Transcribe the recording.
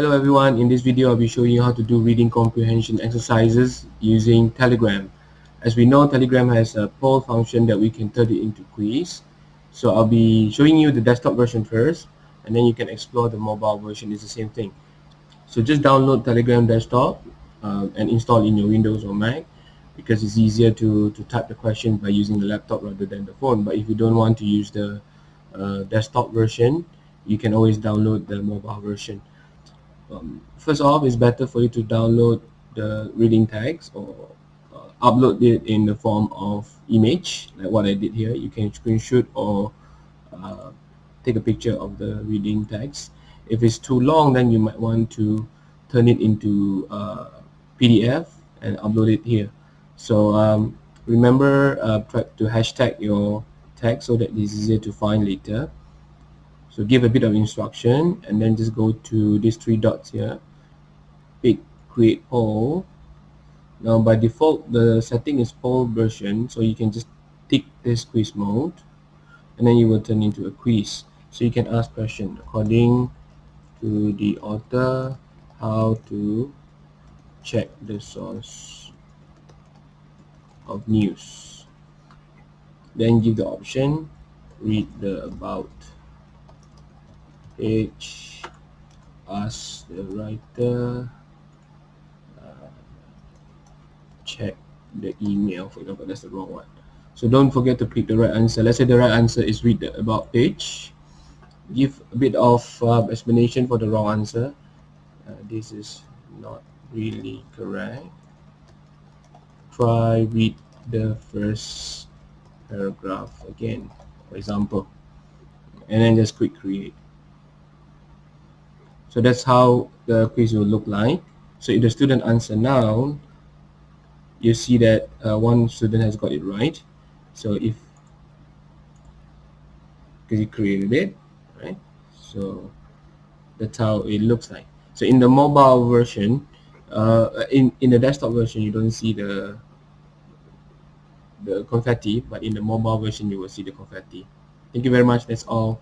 Hello everyone, in this video I'll be showing you how to do reading comprehension exercises using Telegram. As we know, Telegram has a poll function that we can turn it into quiz. So I'll be showing you the desktop version first, and then you can explore the mobile version, it's the same thing. So just download Telegram desktop um, and install in your Windows or Mac because it's easier to, to type the question by using the laptop rather than the phone. But if you don't want to use the uh, desktop version, you can always download the mobile version um, first off it's better for you to download the reading tags or uh, upload it in the form of image like what I did here. You can screenshot or uh, take a picture of the reading tags. If it's too long then you might want to turn it into uh, PDF and upload it here. So um, remember uh, to hashtag your tag so that it's easier to find later so give a bit of instruction and then just go to these three dots here. Pick create poll now by default the setting is poll version so you can just tick this quiz mode and then you will turn into a quiz. So you can ask question according to the author how to check the source of news. Then give the option read the about H ask the writer uh, check the email for example that's the wrong one. So don't forget to pick the right answer. Let's say the right answer is read the about page give a bit of uh, explanation for the wrong answer. Uh, this is not really correct. Try read the first paragraph again for example and then just click create so that's how the quiz will look like. So if the student answer now, you see that uh, one student has got it right. So if because he created it, right? So that's how it looks like. So in the mobile version, uh, in in the desktop version, you don't see the the confetti, but in the mobile version, you will see the confetti. Thank you very much. That's all.